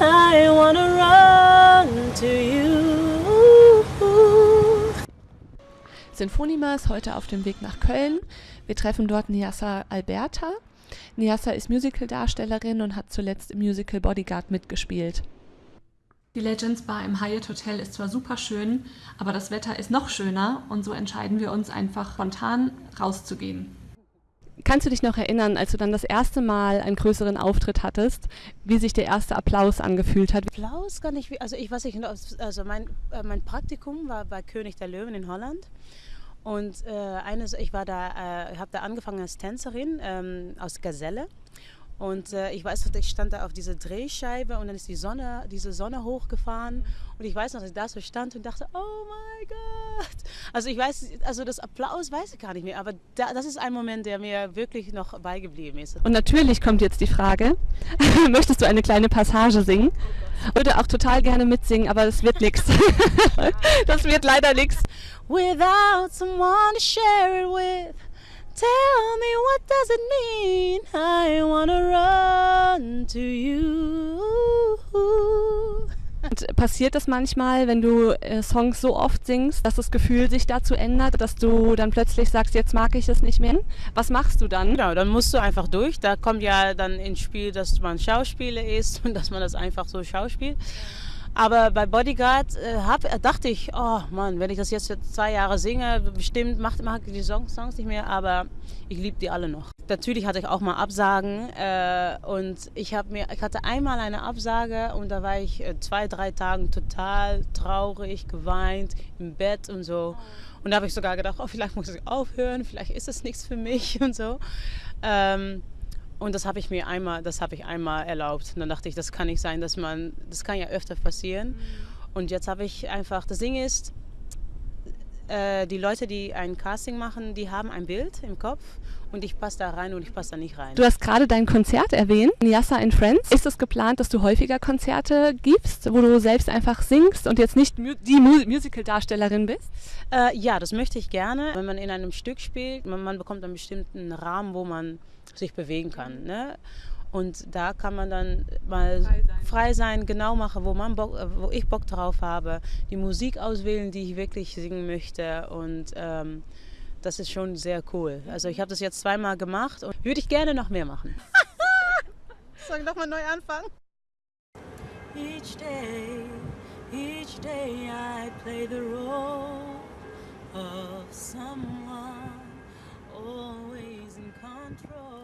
I wanna run to you. Sinfonima ist heute auf dem Weg nach Köln. Wir treffen dort Niasa Alberta. Niasa ist Musicaldarstellerin und hat zuletzt im Musical Bodyguard mitgespielt. Die Legends Bar im Hyatt Hotel ist zwar super schön, aber das Wetter ist noch schöner und so entscheiden wir uns einfach spontan rauszugehen. Kannst du dich noch erinnern, als du dann das erste Mal einen größeren Auftritt hattest, wie sich der erste Applaus angefühlt hat? Applaus kann ich, also ich weiß nicht, also mein, äh, mein Praktikum war bei König der Löwen in Holland. Und äh, eines, ich war da, äh, habe da angefangen als Tänzerin ähm, aus Gazelle. Und äh, ich weiß noch, ich stand da auf dieser Drehscheibe und dann ist die Sonne, diese Sonne hochgefahren. Und ich weiß noch, dass ich da so stand und dachte, oh mein Gott. Also ich weiß, also das Applaus weiß ich gar nicht mehr, aber da, das ist ein Moment, der mir wirklich noch beigeblieben ist. Und natürlich kommt jetzt die Frage, möchtest du eine kleine Passage singen? Würde auch total gerne mitsingen, aber das wird nichts. das wird leider nichts. Without someone to share it with. Tell me what does it mean? I wanna run to you. Und passiert das manchmal, wenn du äh, Songs so oft singst, dass das Gefühl sich dazu ändert, dass du dann plötzlich sagst, jetzt mag ich es nicht mehr? Was machst du dann? Genau, dann musst du einfach durch. Da kommt ja dann ins Spiel, dass man Schauspieler ist und dass man das einfach so schauspielt. Aber bei Bodyguard äh, hab, äh, dachte ich, oh Mann, wenn ich das jetzt für zwei Jahre singe, bestimmt macht, mag ich die Songs, Songs nicht mehr, aber ich liebe die alle noch. Natürlich hatte ich auch mal Absagen äh, und ich, mir, ich hatte einmal eine Absage und da war ich äh, zwei, drei Tage total traurig, geweint, im Bett und so. Und da habe ich sogar gedacht, oh, vielleicht muss ich aufhören, vielleicht ist es nichts für mich und so. Ähm, und das habe ich mir einmal, das habe ich einmal erlaubt. Und dann dachte ich, das kann nicht sein, dass man, das kann ja öfter passieren. Mhm. Und jetzt habe ich einfach, das Ding ist, äh, die Leute, die ein Casting machen, die haben ein Bild im Kopf und ich passe da rein und ich passe da nicht rein. Du hast gerade dein Konzert erwähnt, Nyassa and Friends. Ist es geplant, dass du häufiger Konzerte gibst, wo du selbst einfach singst und jetzt nicht die Musical-Darstellerin bist? Äh, ja, das möchte ich gerne. Wenn man in einem Stück spielt, man, man bekommt einen bestimmten Rahmen, wo man sich bewegen kann. Ne? Und da kann man dann mal frei sein, frei sein genau machen, wo, man Bock, wo ich Bock drauf habe, die Musik auswählen, die ich wirklich singen möchte. Und ähm, das ist schon sehr cool. Also ich habe das jetzt zweimal gemacht und würde ich gerne noch mehr machen. Soll ich nochmal neu anfangen? Each day, each day I play the role of someone always in control.